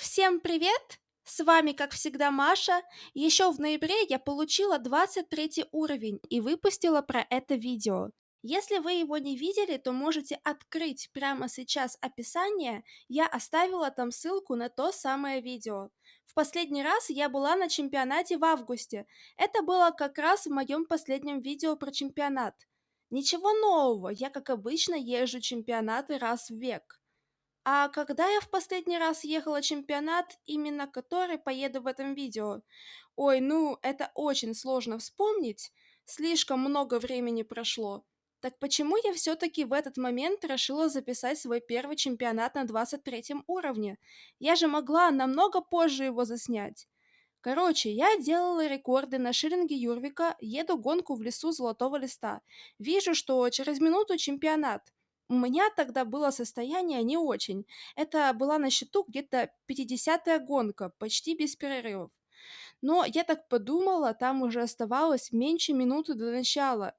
всем привет! С вами, как всегда, Маша. Еще в ноябре я получила 23 уровень и выпустила про это видео. Если вы его не видели, то можете открыть прямо сейчас описание, я оставила там ссылку на то самое видео. В последний раз я была на чемпионате в августе. Это было как раз в моем последнем видео про чемпионат. Ничего нового, я как обычно езжу чемпионаты раз в век. А когда я в последний раз ехала чемпионат, именно который поеду в этом видео? Ой, ну, это очень сложно вспомнить, слишком много времени прошло. Так почему я все-таки в этот момент решила записать свой первый чемпионат на 23 уровне? Я же могла намного позже его заснять. Короче, я делала рекорды на шиллинге Юрвика, еду гонку в лесу Золотого Листа. Вижу, что через минуту чемпионат. У меня тогда было состояние не очень. Это была на счету где-то 50-я гонка, почти без перерывов. Но я так подумала, там уже оставалось меньше минуты до начала.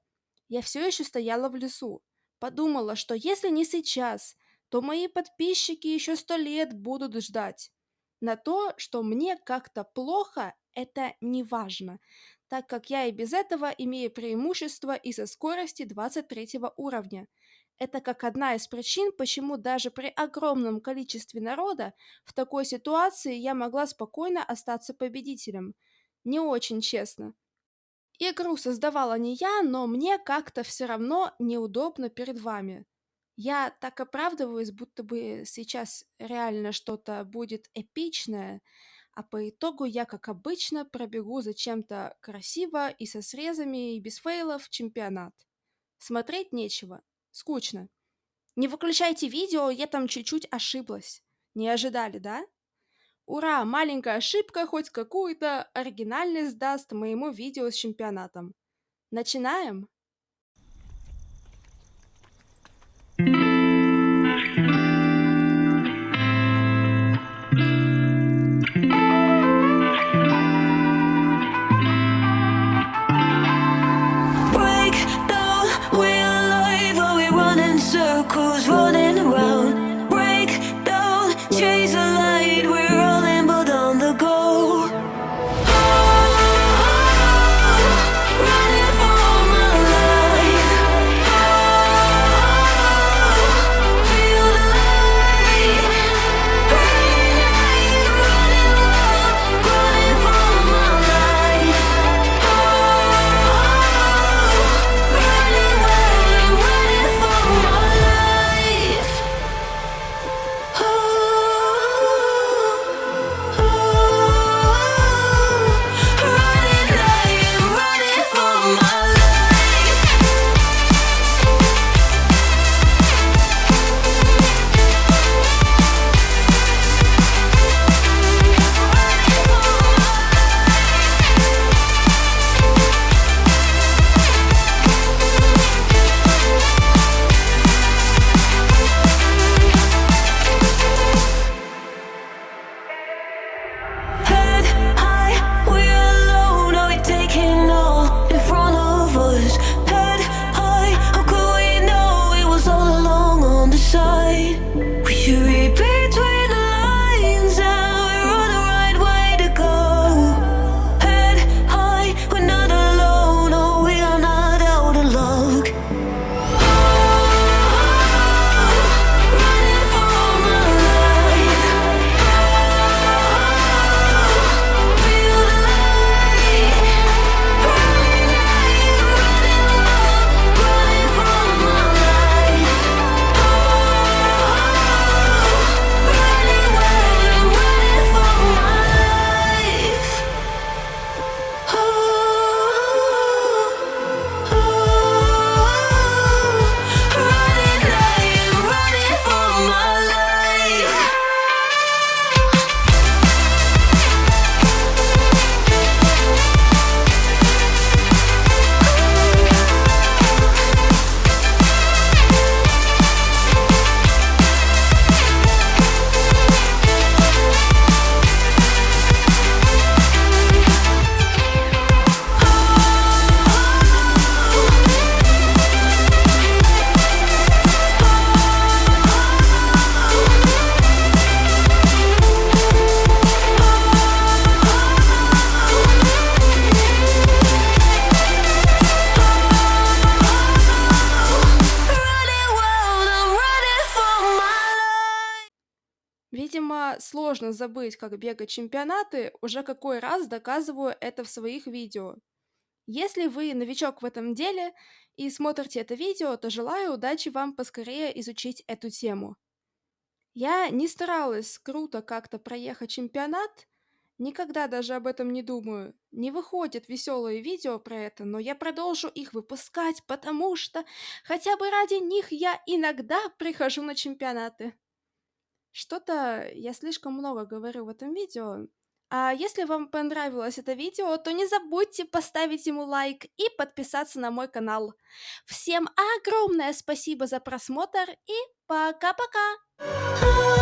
Я все еще стояла в лесу. Подумала, что если не сейчас, то мои подписчики еще сто лет будут ждать. На то, что мне как-то плохо, это не важно, так как я и без этого имею преимущество из-за скорости 23 уровня. Это как одна из причин, почему даже при огромном количестве народа в такой ситуации я могла спокойно остаться победителем. Не очень честно. Игру создавала не я, но мне как-то все равно неудобно перед вами. Я так оправдываюсь, будто бы сейчас реально что-то будет эпичное, а по итогу я, как обычно, пробегу за чем-то красиво и со срезами и без фейлов чемпионат. Смотреть нечего. Скучно. Не выключайте видео, я там чуть-чуть ошиблась. Не ожидали, да? Ура, маленькая ошибка хоть какую-то оригинальность даст моему видео с чемпионатом. Начинаем? Видимо, сложно забыть, как бегать чемпионаты, уже какой раз доказываю это в своих видео. Если вы новичок в этом деле и смотрите это видео, то желаю удачи вам поскорее изучить эту тему. Я не старалась круто как-то проехать чемпионат, никогда даже об этом не думаю. Не выходят веселые видео про это, но я продолжу их выпускать, потому что хотя бы ради них я иногда прихожу на чемпионаты. Что-то я слишком много говорю в этом видео. А если вам понравилось это видео, то не забудьте поставить ему лайк и подписаться на мой канал. Всем огромное спасибо за просмотр и пока-пока!